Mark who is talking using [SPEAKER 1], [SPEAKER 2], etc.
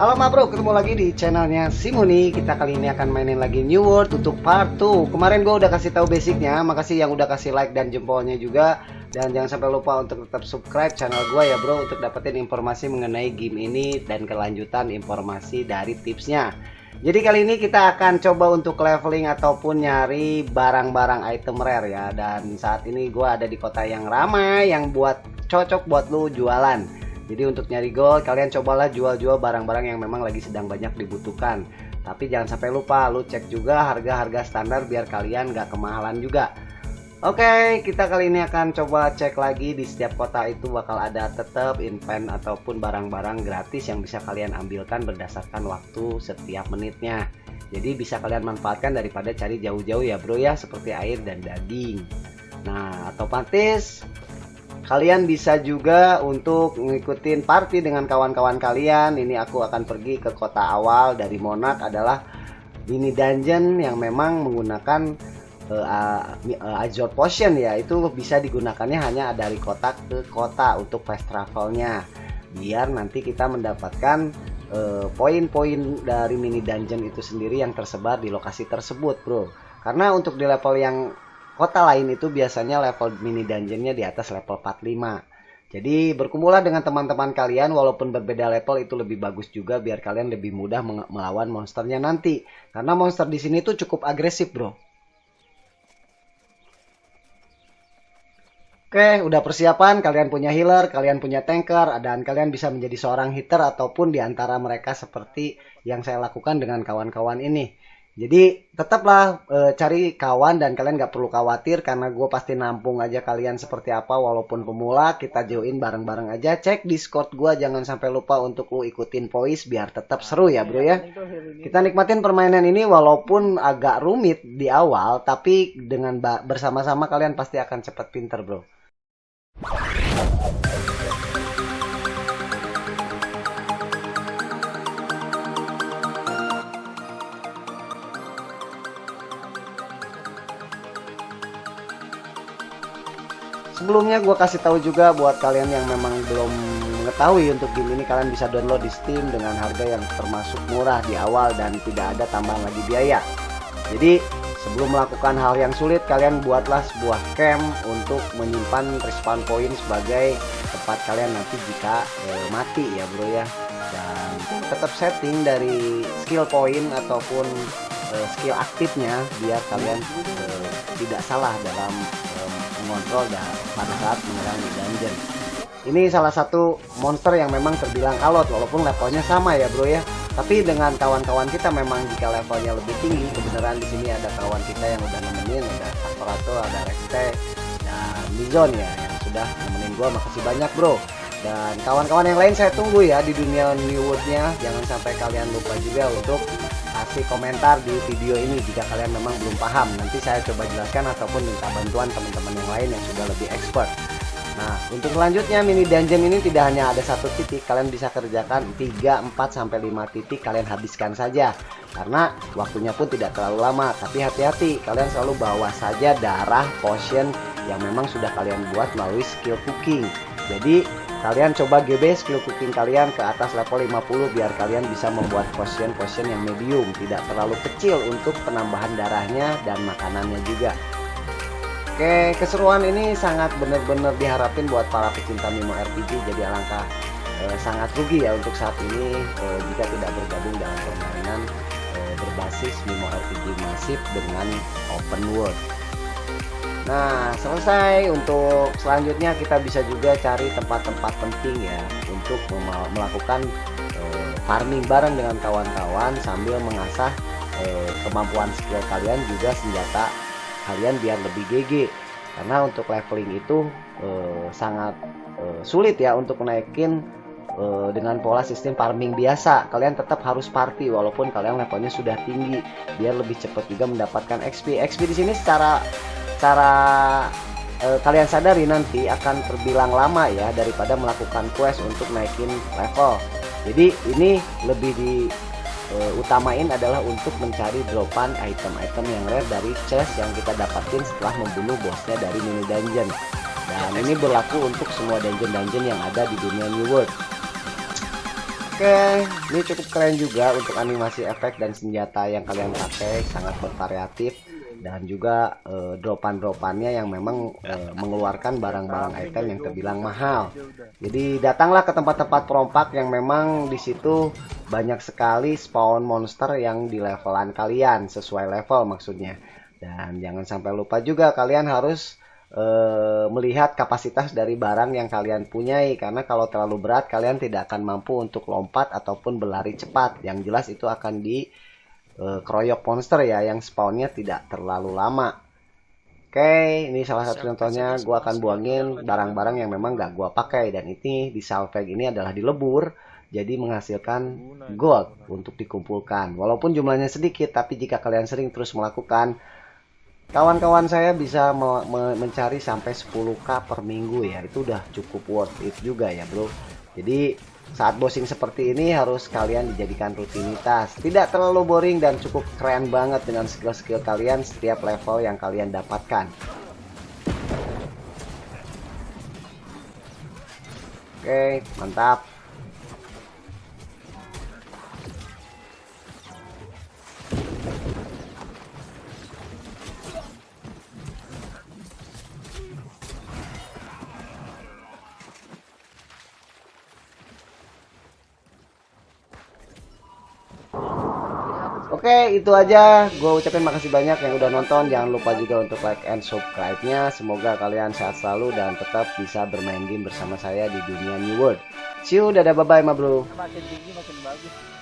[SPEAKER 1] Halo ma bro, ketemu lagi di channelnya Simoni Kita kali ini akan mainin lagi New World untuk part 2 Kemarin gue udah kasih tahu basicnya. Makasih yang udah kasih like dan jempolnya juga. Dan jangan sampai lupa untuk tetap subscribe channel gue ya bro Untuk dapetin informasi mengenai game ini Dan kelanjutan informasi dari tipsnya. Jadi kali ini kita akan coba untuk leveling ataupun nyari barang-barang item rare ya. Dan saat ini gue ada di kota yang ramai Yang buat cocok buat lu jualan jadi untuk nyari gold kalian cobalah jual-jual barang-barang yang memang lagi sedang banyak dibutuhkan. Tapi jangan sampai lupa lu cek juga harga-harga standar biar kalian gak kemahalan juga. Oke, kita kali ini akan coba cek lagi di setiap kota itu bakal ada tetap invent ataupun barang-barang gratis yang bisa kalian ambilkan berdasarkan waktu setiap menitnya. Jadi bisa kalian manfaatkan daripada cari jauh-jauh ya bro ya seperti air dan daging. Nah, otomatis Kalian bisa juga untuk ngikutin party dengan kawan-kawan kalian. Ini aku akan pergi ke kota awal dari Monak adalah mini dungeon yang memang menggunakan uh, uh, Azure Potion ya. Itu bisa digunakannya hanya dari kota ke kota untuk fast travelnya. Biar nanti kita mendapatkan poin-poin uh, dari mini dungeon itu sendiri yang tersebar di lokasi tersebut, Bro. Karena untuk di level yang kota lain itu biasanya level mini dungeonnya di atas level 45. Jadi berkumpullah dengan teman-teman kalian walaupun berbeda level itu lebih bagus juga biar kalian lebih mudah melawan monsternya nanti. Karena monster di sini tuh cukup agresif, Bro. Oke, udah persiapan, kalian punya healer, kalian punya tanker, dan kalian bisa menjadi seorang hitter ataupun di antara mereka seperti yang saya lakukan dengan kawan-kawan ini. Jadi tetaplah e, cari kawan dan kalian gak perlu khawatir karena gue pasti nampung aja kalian seperti apa walaupun pemula. Kita join bareng-bareng aja. Cek discord gue jangan sampai lupa untuk lu ikutin voice biar tetap seru ya bro ya. Kita nikmatin permainan ini walaupun agak rumit di awal tapi dengan bersama-sama kalian pasti akan cepet pinter bro sebelumnya gue kasih tahu juga buat kalian yang memang belum mengetahui untuk game ini kalian bisa download di Steam dengan harga yang termasuk murah di awal dan tidak ada tambahan lagi biaya. Jadi sebelum melakukan hal yang sulit kalian buatlah sebuah camp untuk menyimpan respawn point sebagai tempat kalian nanti jika eh, mati ya bro ya. Dan tetap setting dari skill point ataupun eh, skill aktifnya biar kalian eh, tidak salah dalam mengontrol dan pada saat menyerang di dungeon. Ini salah satu monster yang memang terbilang alot walaupun levelnya sama ya bro ya. Tapi dengan kawan-kawan kita memang jika levelnya lebih tinggi, kebenaran di sini ada kawan kita yang udah nemenin, ada Faktorato, ada Rekte, dan Mizon ya yang sudah nemenin gua. Makasih banyak bro. Dan kawan-kawan yang lain saya tunggu ya di dunia New World-nya. Jangan sampai kalian lupa juga untuk kasih komentar di video ini jika kalian memang belum paham. Nanti saya coba jelaskan ataupun minta bantuan teman-teman yang lain yang sudah lebih expert. Nah untuk selanjutnya mini dungeon ini tidak hanya ada satu titik. Kalian bisa kerjakan 3 4 sampai 5 titik kalian habiskan saja. Karena waktunya pun tidak terlalu lama. Tapi hati-hati kalian selalu bawa saja darah potion yang memang sudah kalian buat melalui skill cooking. Jadi kalian coba GB skill cooking kalian ke atas level 50 biar kalian bisa membuat potion-potion yang medium tidak terlalu kecil untuk penambahan darahnya dan makanannya juga. Oke keseruan ini sangat benar-benar diharapin buat para pecinta Mimo RPG jadi alangkah eh, sangat rugi ya untuk saat ini eh, jika tidak bergabung dalam permainan eh, berbasis Mimo RPG masif dengan open world Nah, selesai untuk selanjutnya kita bisa juga cari tempat-tempat penting ya untuk melakukan eh, farming bareng dengan kawan-kawan sambil mengasah eh, kemampuan skill kalian juga senjata kalian biar lebih GG. Karena untuk leveling itu eh, sangat sulit ya untuk naikin dengan pola sistem farming biasa. Kalian tetap harus party walaupun kalian levelnya sudah tinggi biar lebih cepat juga mendapatkan XP. XP di sini secara cara e, kalian sadari nanti akan terbilang lama ya daripada melakukan quest untuk naikin level. Jadi ini lebih di e, utamain adalah untuk mencari dropan item-item yang rare dari chest yang kita dapatin setelah membunuh bosnya dari mini dungeon. Dan ini berlaku untuk semua dungeon-dungeon yang ada di dunia New World. Oke, ini cukup keren juga untuk animasi efek dan senjata yang kalian pakai sangat bervariatif dan juga uh, dropan-dropannya yang memang uh, mengeluarkan barang-barang item yang terbilang mahal. Jadi datanglah ke tempat-tempat perompak yang memang di situ banyak sekali spawn monster yang di levelan kalian sesuai level maksudnya. Dan jangan sampai lupa juga kalian harus e, melihat kapasitas dari barang yang kalian punyai karena kalau terlalu berat kalian tidak akan mampu untuk lompat ataupun berlari cepat yang jelas itu akan di e, kroyok monster ya yang spawnnya tidak terlalu lama. Oke, ini salah satu contohnya. Gue akan buangin barang-barang yang memang gak gue pakai. Dan ini di salvage ini adalah dilebur, jadi menghasilkan gold untuk dikumpulkan. Walaupun jumlahnya sedikit, tapi jika kalian sering terus melakukan kawan-kawan saya bisa me me mencari sampai 10k per minggu ya. Itu udah cukup worth it juga ya bro. Jadi saat bossing seperti ini harus kalian dijadikan rutinitas. Tidak terlalu boring dan cukup keren banget dengan skill-skill kalian setiap level yang kalian dapatkan. Oke mantap Oke, itu aja. Gue ucapin makasih banyak yang udah nonton. Jangan lupa juga untuk like and subscribe-nya. Semoga kalian sehat selalu dan tetap bisa bermain game bersama saya di dunia New World. See you, dadah bye-bye, ma bro. Makin tinggi makin bagus.